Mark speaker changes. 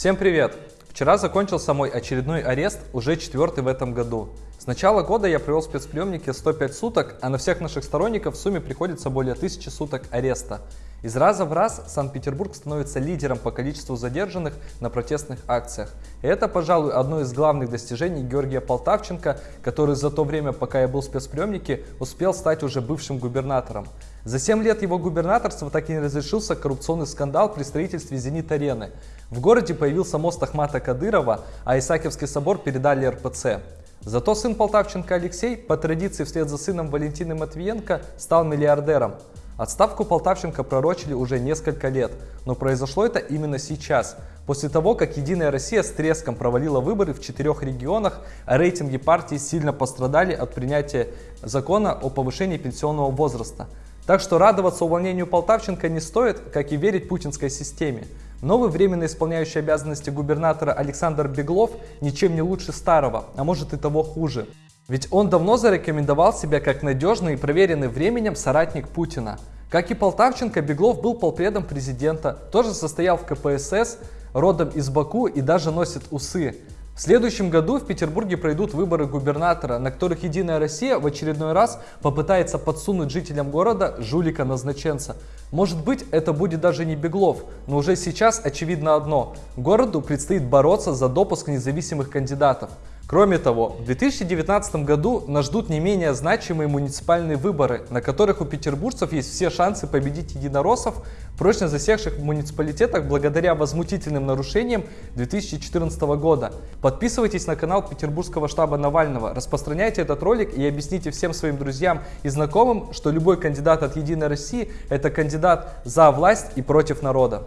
Speaker 1: Всем привет! Вчера закончился мой очередной арест, уже четвертый в этом году. С начала года я провел в спецприемнике 105 суток, а на всех наших сторонников в сумме приходится более 1000 суток ареста. Из раза в раз Санкт-Петербург становится лидером по количеству задержанных на протестных акциях. И это, пожалуй, одно из главных достижений Георгия Полтавченко, который за то время, пока я был в спецприемнике, успел стать уже бывшим губернатором. За 7 лет его губернаторства так и не разрешился коррупционный скандал при строительстве «Зенит-арены». В городе появился мост Ахмата Кадырова, а Исаакиевский собор передали РПЦ. Зато сын Полтавченко Алексей, по традиции вслед за сыном Валентины Матвиенко, стал миллиардером. Отставку Полтавченко пророчили уже несколько лет, но произошло это именно сейчас, после того, как Единая Россия с треском провалила выборы в четырех регионах, а рейтинги партии сильно пострадали от принятия закона о повышении пенсионного возраста. Так что радоваться увольнению Полтавченко не стоит, как и верить путинской системе. Новый временно исполняющий обязанности губернатора Александр Беглов ничем не лучше старого, а может и того хуже. Ведь он давно зарекомендовал себя как надежный и проверенный временем соратник Путина. Как и Полтавченко, Беглов был полпредом президента, тоже состоял в КПСС, родом из Баку и даже носит усы. В следующем году в Петербурге пройдут выборы губернатора, на которых Единая Россия в очередной раз попытается подсунуть жителям города жулика-назначенца. Может быть, это будет даже не Беглов, но уже сейчас очевидно одно – городу предстоит бороться за допуск независимых кандидатов. Кроме того, в 2019 году нас ждут не менее значимые муниципальные выборы, на которых у петербуржцев есть все шансы победить единороссов, прочно засевших в муниципалитетах благодаря возмутительным нарушениям 2014 года. Подписывайтесь на канал Петербургского штаба Навального, распространяйте этот ролик и объясните всем своим друзьям и знакомым, что любой кандидат от Единой России – это кандидат за власть и против народа.